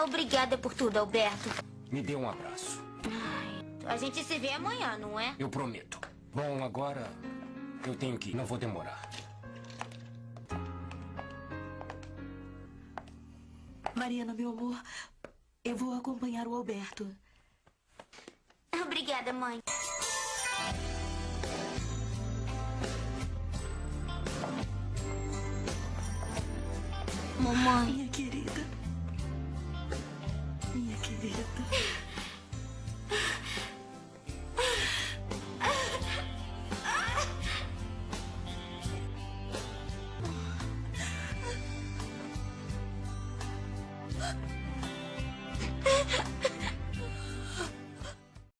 Obrigada por tudo, Alberto. Me dê um abraço. A gente se vê amanhã, não é? Eu prometo. Bom, agora eu tenho que ir. Não vou demorar. Mariana, meu amor, eu vou acompanhar o Alberto. Obrigada, mãe. Mamãe. Minha querida. りがとう。Ah!